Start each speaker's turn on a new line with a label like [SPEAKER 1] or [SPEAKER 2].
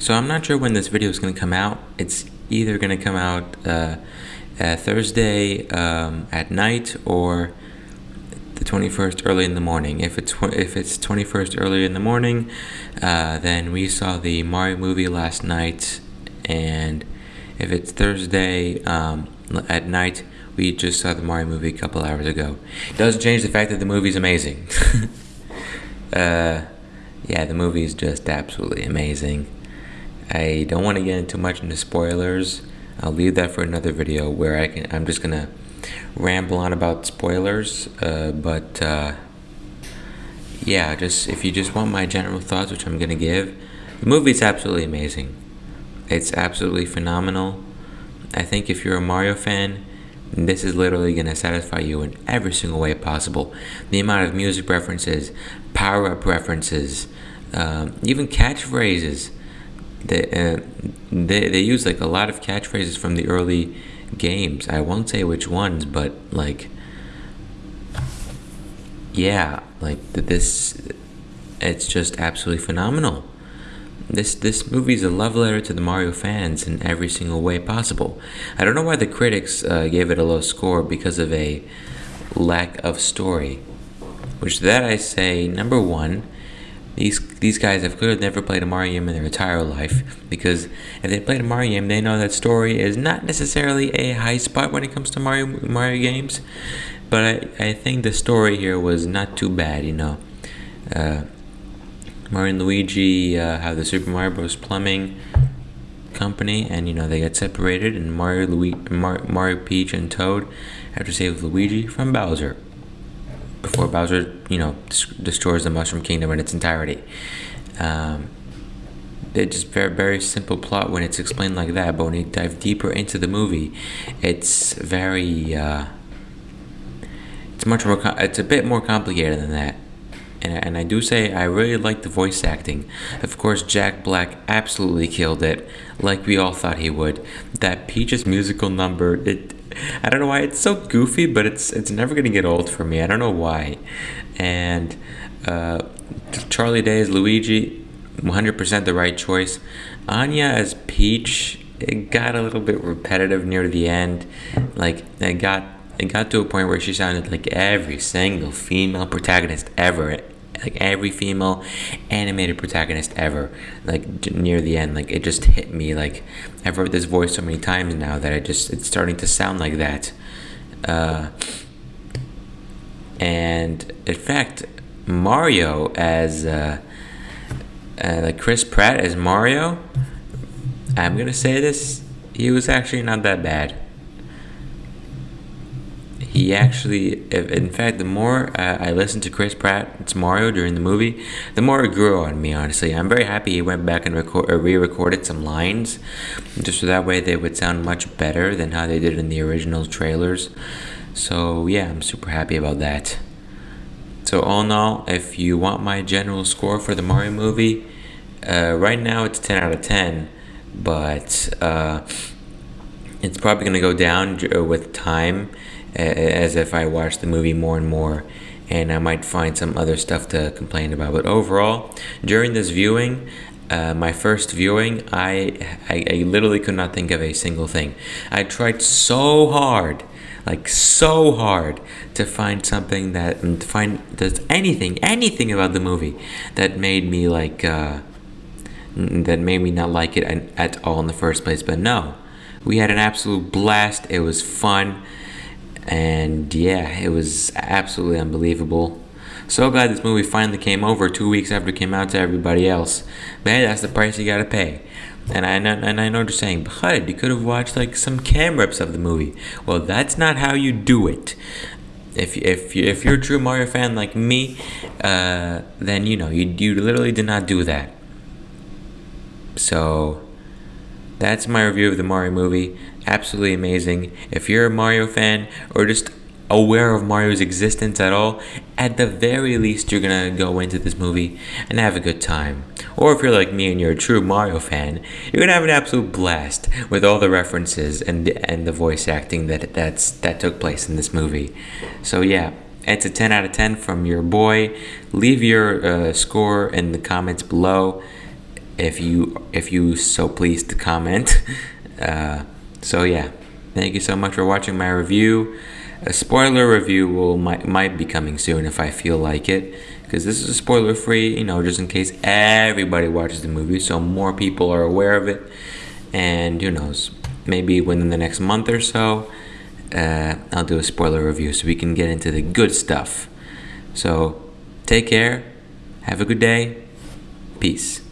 [SPEAKER 1] So I'm not sure when this video is going to come out. It's either going to come out uh, uh, Thursday um, at night or the 21st early in the morning. If it's if it's 21st early in the morning, uh, then we saw the Mario movie last night, and if it's Thursday um, at night, we just saw the Mario movie a couple hours ago. It doesn't change the fact that the movie's amazing. uh, yeah, the movie is just absolutely amazing. I don't want to get into much into spoilers. I'll leave that for another video where I can. I'm just gonna ramble on about spoilers. Uh, but uh, yeah, just if you just want my general thoughts, which I'm gonna give, the movie's absolutely amazing. It's absolutely phenomenal. I think if you're a Mario fan, this is literally going to satisfy you in every single way possible. The amount of music references, power up references, um, even catchphrases they, uh, they they use like a lot of catchphrases from the early games. I won't say which ones, but like yeah, like this it's just absolutely phenomenal. This this movie is a love letter to the Mario fans in every single way possible. I don't know why the critics uh, gave it a low score because of a lack of story. Which that I say number one these these guys have have never played a Mario game in their entire life because if they played a Mario game, they know that story is not necessarily a high spot when it comes to Mario Mario games. But I, I think the story here was not too bad, you know. Uh, Mario and Luigi uh, have the Super Mario Bros. Plumbing Company, and you know they get separated, and Mario, Luigi, Mar- Mario, Peach, and Toad have to save Luigi from Bowser before Bowser, you know, destroys the Mushroom Kingdom in its entirety. Um, it's just very very simple plot when it's explained like that, but when you dive deeper into the movie, it's very uh, it's much more it's a bit more complicated than that. And, and I do say I really like the voice acting. Of course, Jack Black absolutely killed it, like we all thought he would. That Peaches musical number, it I don't know why it's so goofy, but it's it's never gonna get old for me. I don't know why. And uh, Charlie Day as Luigi, 100% the right choice. Anya as Peach, it got a little bit repetitive near the end. Like it got it got to a point where she sounded like every single female protagonist ever like every female animated protagonist ever like near the end like it just hit me like i've heard this voice so many times now that i just it's starting to sound like that. Uh, and in fact mario as uh, uh, like chris pratt as mario i'm gonna say this he was actually not that bad he actually, in fact, the more uh, I listened to Chris Pratt's Mario during the movie, the more it grew on me, honestly. I'm very happy he went back and record, uh, re recorded some lines, just so that way they would sound much better than how they did in the original trailers. So, yeah, I'm super happy about that. So, all in all, if you want my general score for the Mario movie, uh, right now it's 10 out of 10, but uh, it's probably going to go down uh, with time as if I watch the movie more and more and I might find some other stuff to complain about. But overall, during this viewing, uh, my first viewing, I, I, I literally could not think of a single thing. I tried so hard, like so hard, to find something that to find there's anything, anything about the movie that made me like uh, that made me not like it at all in the first place. But no, we had an absolute blast. It was fun and yeah, it was absolutely unbelievable. So glad this movie finally came over two weeks after it came out to everybody else. But hey, that's the price you gotta pay. And I and I know what you're saying, but you could have watched like some cam rips of the movie. Well, that's not how you do it. If if you, if you're a true Mario fan like me, uh, then you know you you literally did not do that. So that's my review of the Mario movie. Absolutely amazing. If you're a Mario fan or just aware of Mario's existence at all, at the very least, you're gonna go into this movie and have a good time. Or if you're like me and you're a true Mario fan, you're gonna have an absolute blast with all the references and and the voice acting that that's that took place in this movie. So yeah, it's a 10 out of 10 from your boy. Leave your uh, score in the comments below if you if you so pleased to comment. Uh, so yeah, thank you so much for watching my review. A spoiler review will might might be coming soon if I feel like it, because this is a spoiler free. You know, just in case everybody watches the movie, so more people are aware of it. And who knows, maybe within the next month or so, uh, I'll do a spoiler review so we can get into the good stuff. So take care. Have a good day. Peace.